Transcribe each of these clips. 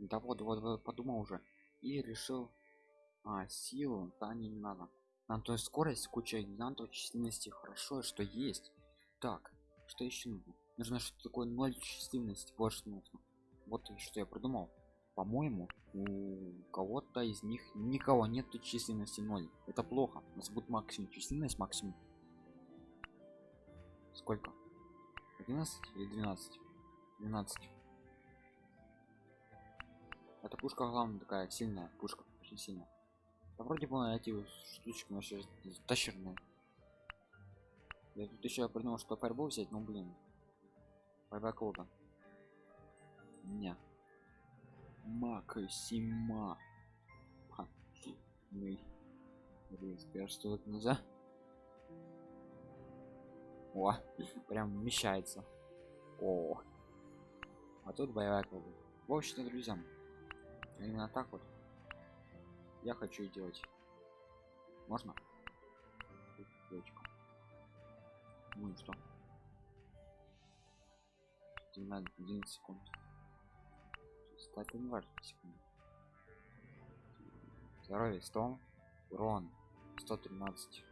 да вот вот, вот подумал уже и решил а силу да не, не надо. Нам то есть скорость куча гигантов численности хорошо что есть. Так что еще нужно? Нужно что такое ноль численности что нужно. Вот что я придумал. По-моему у кого-то из них никого нету численности 0 это плохо. У нас будет максимум численность максимум. Сколько? 11 или 12 12 эта пушка главная такая сильная пушка очень сильная. Да вроде бы эти штучки вообще тащерные я тут еще придумал что фаербол взять но блин. Фаербол не. Максима. Блин скажешь что это нельзя? О прям вмещается. О. А тут боевая клуба в общем друзья именно так вот я хочу делать. Можно? Ну и что? На 11 секунд. Кстати не важно секунд здоровье 100 урон 113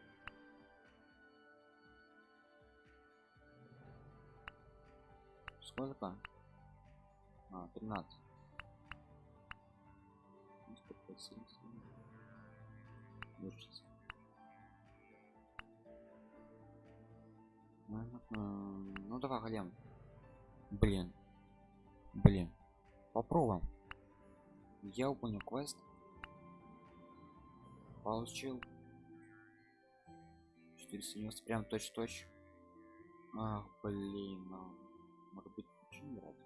сколько а 13 ну давай голем блин. Блин. Попробуем. Я выполнил квест. Получил 490 прям точь точь ах блин а, может быть почему брать?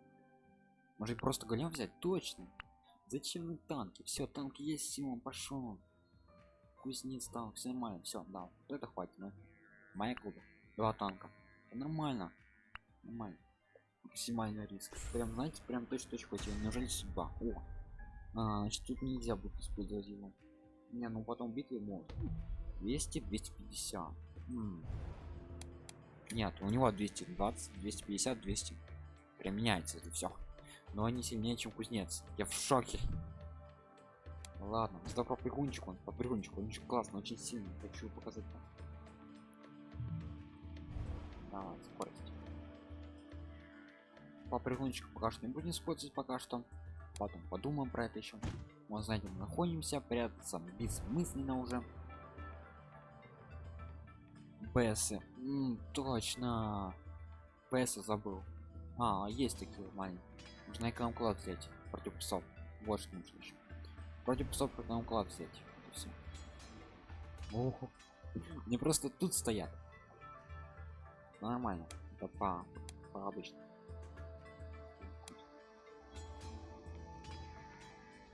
Может просто голем взять? Точно зачем танки? Все танки есть симон пошел кузнец танк все нормально все да вот это хватит ну. моя клуба два танка. Нормально. Нормально. Максимальный риск. Прям знаете прям точно хватило неужели судьба о! А, значит тут нельзя будет использовать его. Не ну потом битвы может 200 250 М -м. нет у него 220 250 200 прям меняется это все но они сильнее чем кузнец. Я в шоке. Ладно сюда по прыгунчику он по прыгунчику он очень классно очень сильный хочу показать вам. А, скорость. По прыгунчику пока что не будем использовать пока что. Потом подумаем про это еще мы знаете мы находимся прятаться бессмысленно уже. ПС точно. ПС забыл. А есть такие маленькие нужно эконом-клад взять. Против псов вот что нужно еще против псов эконом-клад взять все Оху. не просто тут стоят. Нормально. Это по, по обычно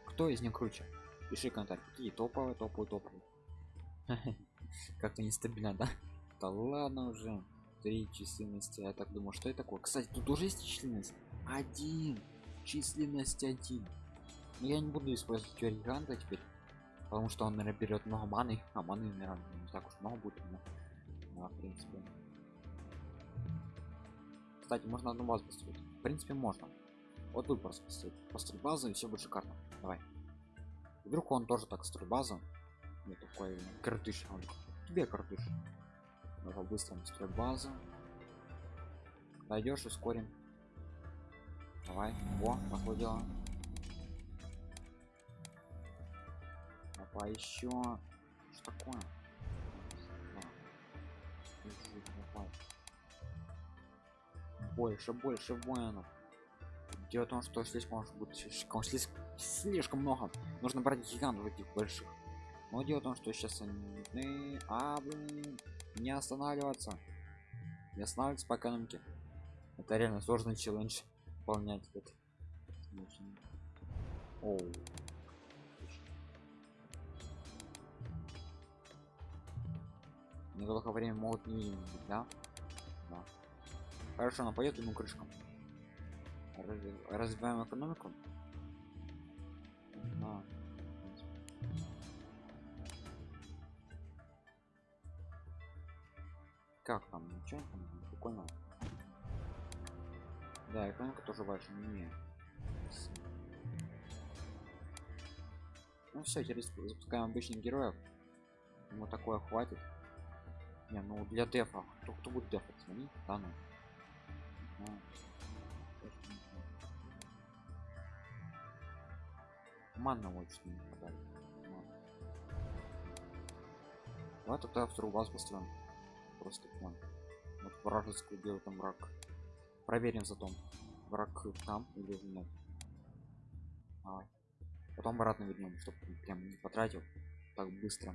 кто из них круче? Пиши комментарий. Какие? Топовые топовые топовые. Как-то нестабильно да? Да ладно уже. Три численности. Я так думаю что это такое? Кстати тут уже есть численность один численность один. Но я не буду использовать гиганта теперь потому что он наверное берет много маны а маны наверное не так уж много будет но, да, в принципе. Кстати можно одну базу построить. В принципе можно. Вот вы просто построить. Построить базу и все будет шикарно. Давай. Вдруг он тоже так строит базу. Не такой картыш он тебе картыш быстро строй базу. Дойдешь ускорим Давай. О, пошло дело. Давай еще. Что такое? Больше, больше воинов. Дело в том, что здесь может быть слишком, слишком, слишком много. Нужно брать гигантов этих больших. Но дело в том, что сейчас они... А, блин, не останавливаться. Не останавливаться по экономике. Это реально сложный челлендж выполнять этот Оу. недолгое время могут не видеть да? да хорошо она пойдет ему крышкам Раз, развиваем экономику да. как там ничего там прикольно да экономика тоже больше не Ну все, теперь запускаем обычных героев. Ему такое хватит. Не, ну для дефа. Кто, кто будет дефать? Они? Да ну. Знаю. Манна очень не хватает. Давай тогда вторую базу построим. Просто план. Вот вражескую делает там враг. Проверим затом. Враг там или нет. А, потом обратно вернем, чтобы прям не потратил так быстро.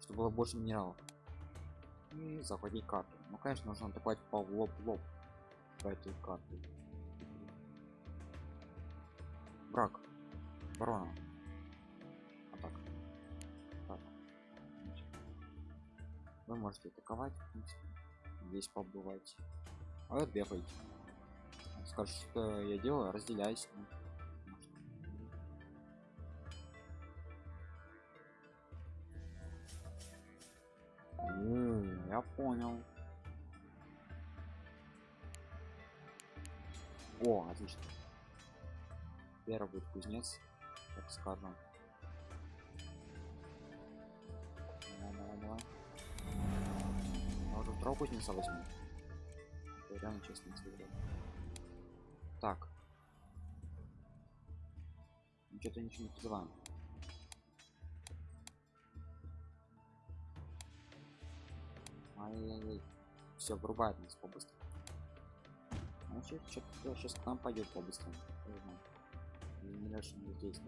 Чтобы было больше минералов. И захватить карту. Ну конечно нужно атаковать по лоб в лоб по этой карте. Брак. Ворона. Атака. Так. Вы можете атаковать, в принципе. Здесь побывать. А бегаете. Скажешь, что я делаю, разделяйся. Я понял. О, отлично. Первый будет кузнец, так скажем. Уже второго кузнеца возьму. Реально честно сыграть. Так. Что-то ничего не призываем. Ай-яй-яй. Все, врубает нас побыстрее. Значит, что-то сейчас к нам пойдет побыстрее. Не знаю. Не решим здесь.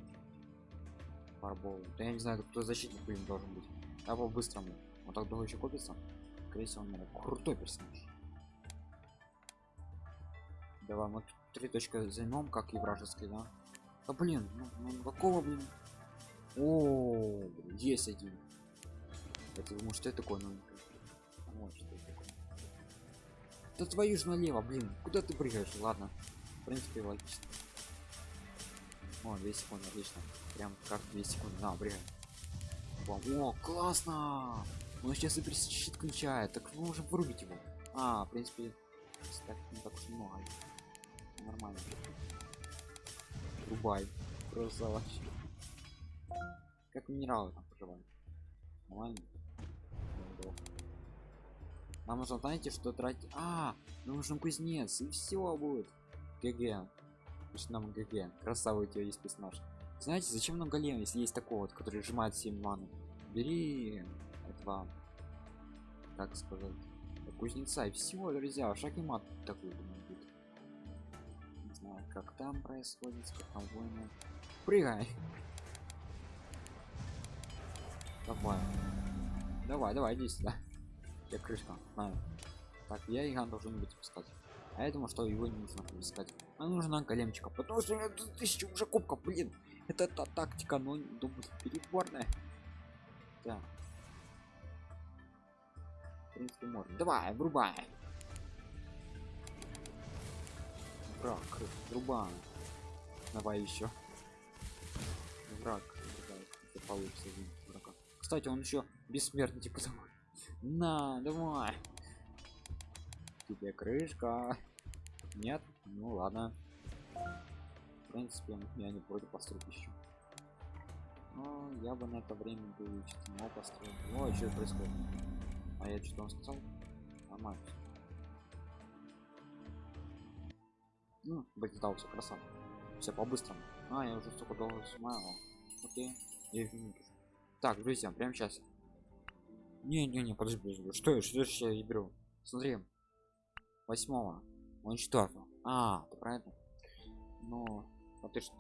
Фарбол. Да я не знаю, кто защитник, блин, должен быть. Да по-быстрому. Он так долго еще копится. Всего, он крутой персонаж. Давай, мы три точки займем, как и вражеской, да? Да блин, ну, ну какого, блин? О, есть один. Это новенькое? Вот что это такое. Да твою ж налево, блин, куда ты прыгаешь? Ладно, в принципе логично. О, 2 секунды, отлично. Прям как 2 секунды. На. Бам. О, классно! Он сейчас и щит включает. Так вы уже вырубить его. А, в принципе, так не так уж много. Нормально. Рубай. Просто вообще. Как минералы там поживают. Нормально. Нам нужно, знаете, что тратить. А, нам нужен кузнец, и все будет. ГГ. Значит, нам ГГ. Красавый у тебя есть персонаж. Знаете, зачем нам голем, если есть такой вот, который сжимает 7 маны? Бери этого, как сказать, кузнеца и всего, друзья. Шаг и мат такой будет. Не знаю, как там происходит, как там войны. Прыгай! Давай. Давай, давай, иди сюда. Я крышка. На. Так, я Иган должен быть пускать. А думаю, что его не нужно пускать. А нужна големчика. Потому что у меня тысяча уже кубков, блин. Это та тактика, но думаю, переборная. Да. Принципе, можно. Давай, врубай. Враг, врубай. Давай еще. Враг, получится. Кстати, он еще бессмертный, типа того. На, давай. Тебе крышка. Нет? Ну ладно. В принципе, я не против построить еще. Но я бы на это время бы чтимо построил. О, что происходит? А я что он сказал? Нормально. Ну, дал все красава. Все по-быстрому. А, я уже столько долго снимаю. Окей. Я Так, друзья, прямо сейчас. Не-не-не, подожди, подожди. Что я, что я, я беру? Смотри. Восьмого. Он четвертого. А, ты про это? Ну, а ты что?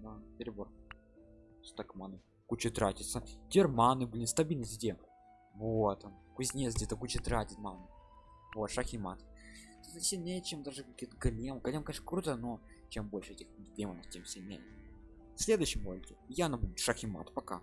Да, перебор. Стак маны. Куча тратится. Терманы, блин, стабильность где? Вот он. Кузнец где-то куча тратит, мам. Вот, шахимат. Сильнее, чем даже какие-то голем. Голем, конечно, круто, но чем больше этих демонов, тем сильнее. В следующем ролике я набуду шахимат. Пока.